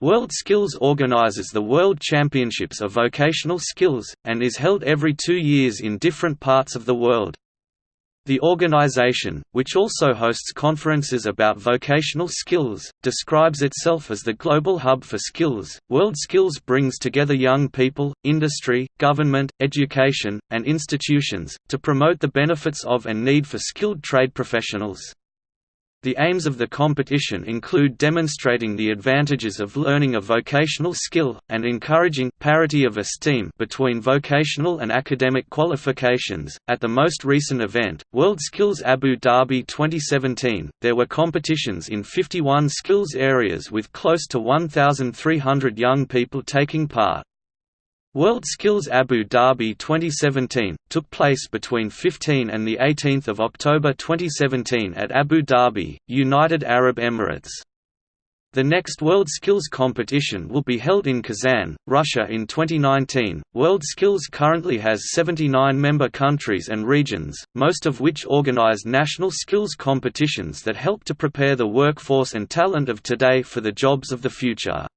World Skills organizes the World Championships of Vocational Skills, and is held every two years in different parts of the world. The organization, which also hosts conferences about vocational skills, describes itself as the global hub for skills. World Skills brings together young people, industry, government, education, and institutions, to promote the benefits of and need for skilled trade professionals. The aims of the competition include demonstrating the advantages of learning a vocational skill, and encouraging parity of esteem between vocational and academic qualifications. At the most recent event, World Skills Abu Dhabi 2017, there were competitions in 51 skills areas with close to 1,300 young people taking part. World Skills Abu Dhabi 2017 took place between 15 and the 18th of October 2017 at Abu Dhabi, United Arab Emirates. The next World Skills competition will be held in Kazan, Russia in 2019. World Skills currently has 79 member countries and regions, most of which organize national skills competitions that help to prepare the workforce and talent of today for the jobs of the future.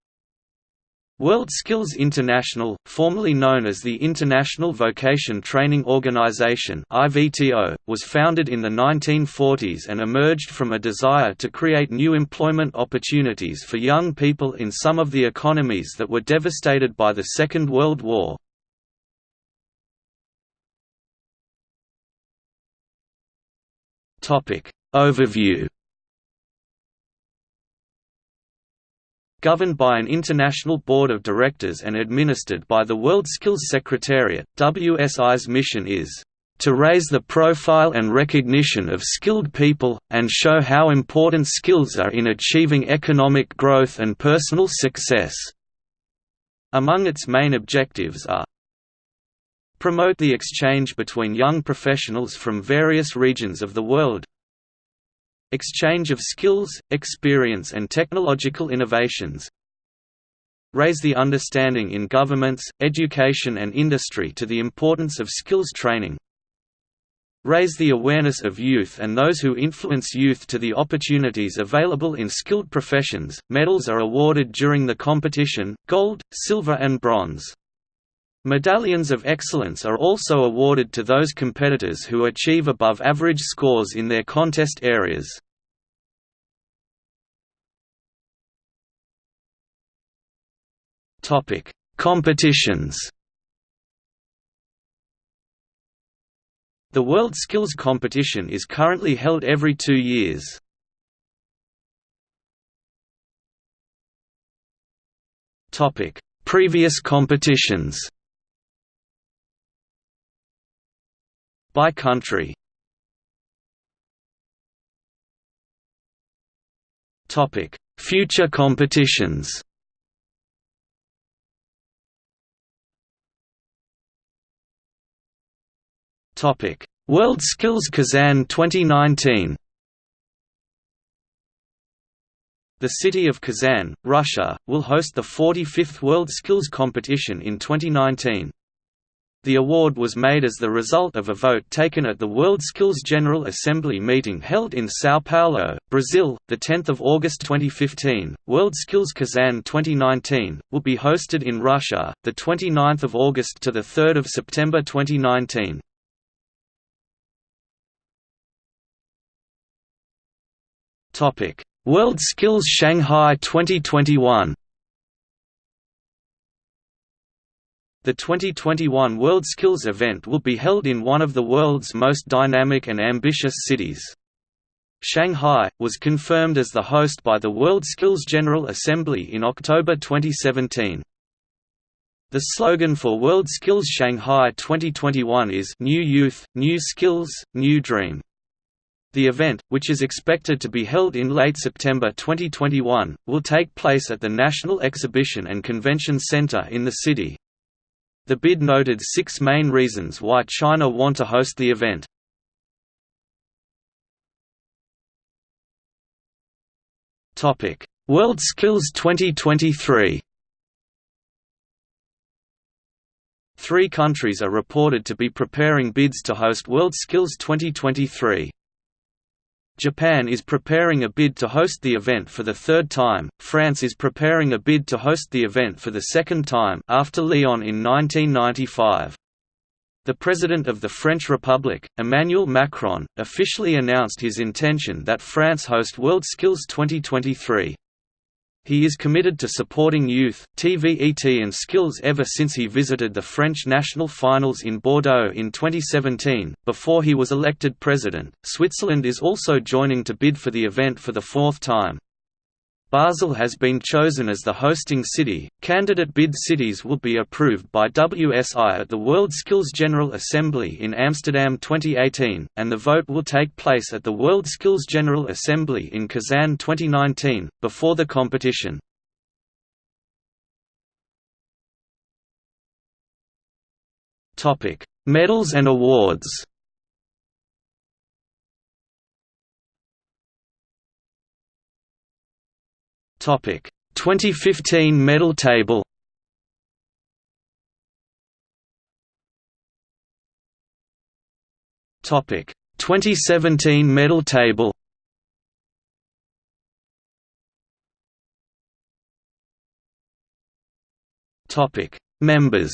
World Skills International, formerly known as the International Vocation Training Organization (IVTO), was founded in the 1940s and emerged from a desire to create new employment opportunities for young people in some of the economies that were devastated by the Second World War. Topic Overview Governed by an international board of directors and administered by the World Skills Secretariat, WSI's mission is to raise the profile and recognition of skilled people, and show how important skills are in achieving economic growth and personal success." Among its main objectives are Promote the exchange between young professionals from various regions of the world Exchange of skills, experience and technological innovations Raise the understanding in governments, education and industry to the importance of skills training Raise the awareness of youth and those who influence youth to the opportunities available in skilled professions. Medals are awarded during the competition gold, silver, and bronze. Medallions of excellence are also awarded to those competitors who achieve above average scores in their contest areas. Competitions. The World Skills Competition is currently held every two years. Topic: Previous competitions. By country. Topic: Future competitions. Topic: World Skills Kazan 2019. The city of Kazan, Russia, will host the 45th World Skills Competition in 2019. The award was made as the result of a vote taken at the World Skills General Assembly meeting held in São Paulo, Brazil, 10 August 2015. World Skills Kazan 2019 will be hosted in Russia, 29 August to 3 September 2019. World Skills Shanghai 2021 The 2021 World Skills event will be held in one of the world's most dynamic and ambitious cities. Shanghai, was confirmed as the host by the World Skills General Assembly in October 2017. The slogan for World Skills Shanghai 2021 is New Youth, New Skills, New Dream. The event, which is expected to be held in late September 2021, will take place at the National Exhibition and Convention Center in the city. The bid noted six main reasons why China want to host the event. World Skills 2023 Three countries are reported to be preparing bids to host World Skills 2023. Japan is preparing a bid to host the event for the third time, France is preparing a bid to host the event for the second time after Lyon in 1995. The President of the French Republic, Emmanuel Macron, officially announced his intention that France host WorldSkills 2023. He is committed to supporting youth, TVET and skills ever since he visited the French national finals in Bordeaux in 2017. Before he was elected president, Switzerland is also joining to bid for the event for the fourth time. Basel has been chosen as the hosting city. Candidate bid cities will be approved by WSI at the World Skills General Assembly in Amsterdam 2018, and the vote will take place at the World Skills General Assembly in Kazan 2019, before the competition. Medals and awards Topic. 2015 medal table. Topic. 2017 medal table. Topic. Members.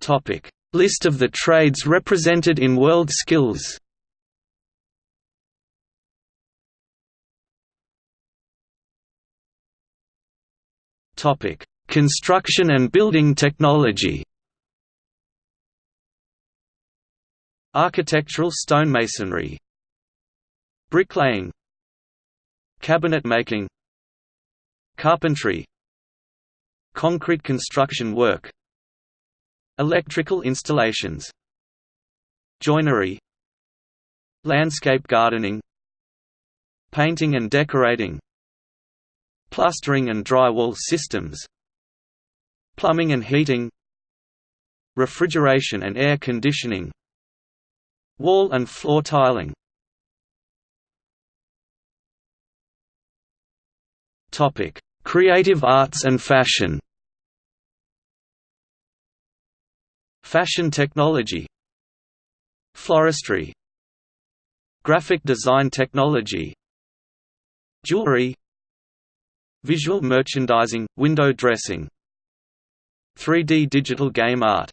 Topic List of the trades represented in World Skills. Construction and building technology. Architectural stonemasonry. Bricklaying. Cabinet making. Carpentry. Concrete construction work Electrical installations Joinery Landscape gardening Painting and decorating Plastering and drywall systems Plumbing and heating Refrigeration and air conditioning Wall and floor tiling. Creative arts and fashion Fashion technology Floristry Graphic design technology Jewelry Visual merchandising, window dressing 3D digital game art.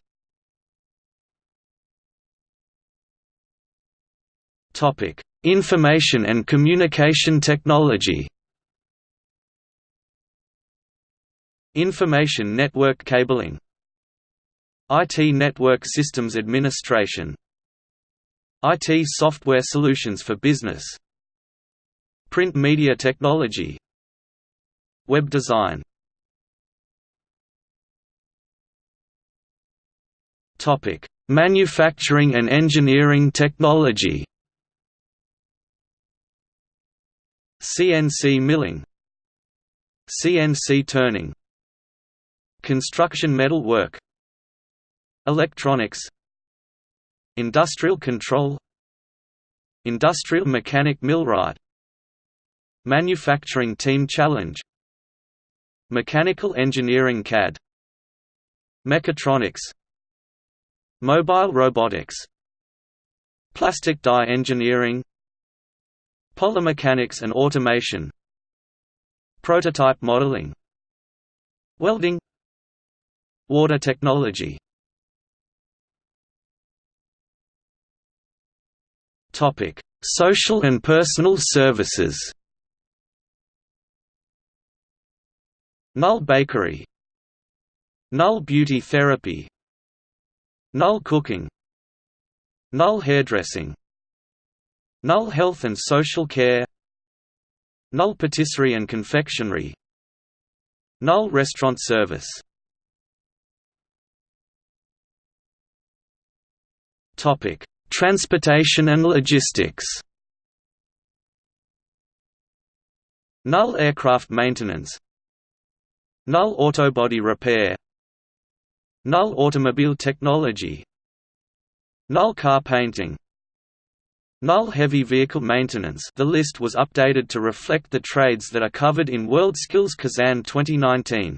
Information and communication technology. Information network cabling IT Network Systems Administration. IT Software Solutions for Business. Print Media Technology. Web Design. Manufacturing and Engineering Technology. CNC milling. CNC turning. Construction metal work Electronics Industrial control Industrial mechanic millwright Manufacturing team challenge Mechanical engineering CAD Mechatronics Mobile robotics Plastic die engineering Polymechanics and automation Prototype modeling Welding Water technology Topic: Social and personal services. Null Bakery. Null Beauty Therapy. Null Cooking. Null Hairdressing. Null Health and Social Care. Null Patisserie and Confectionery. Null Restaurant Service. Topic Transportation and logistics. Null aircraft maintenance. Null autobody repair. Null automobile technology. Null car painting. Null heavy vehicle maintenance. The list was updated to reflect the trades that are covered in WorldSkills Kazan 2019.